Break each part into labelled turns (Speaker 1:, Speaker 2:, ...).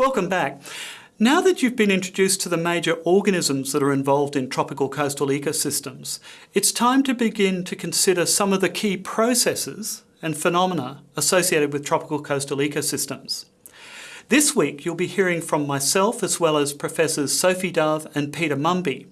Speaker 1: Welcome back. Now that you've been introduced to the major organisms that are involved in tropical coastal ecosystems, it's time to begin to consider some of the key processes and phenomena associated with tropical coastal ecosystems. This week you'll be hearing from myself as well as Professors Sophie Dove and Peter Mumby,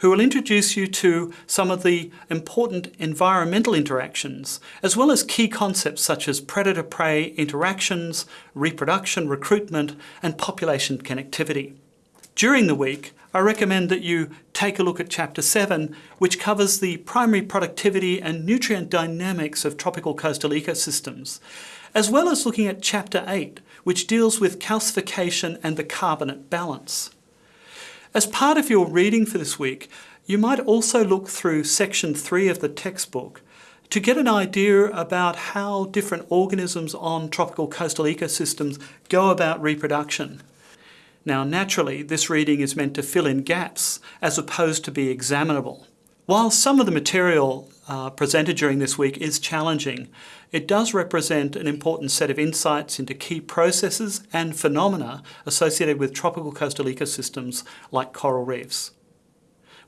Speaker 1: who will introduce you to some of the important environmental interactions, as well as key concepts such as predator-prey interactions, reproduction, recruitment, and population connectivity. During the week, I recommend that you take a look at Chapter 7, which covers the primary productivity and nutrient dynamics of tropical coastal ecosystems, as well as looking at Chapter 8, which deals with calcification and the carbonate balance. As part of your reading for this week, you might also look through section 3 of the textbook to get an idea about how different organisms on tropical coastal ecosystems go about reproduction. Now naturally, this reading is meant to fill in gaps as opposed to be examinable. While some of the material uh, presented during this week is challenging, it does represent an important set of insights into key processes and phenomena associated with tropical coastal ecosystems like coral reefs.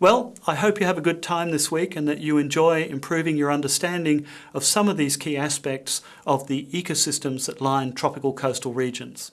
Speaker 1: Well, I hope you have a good time this week and that you enjoy improving your understanding of some of these key aspects of the ecosystems that line tropical coastal regions.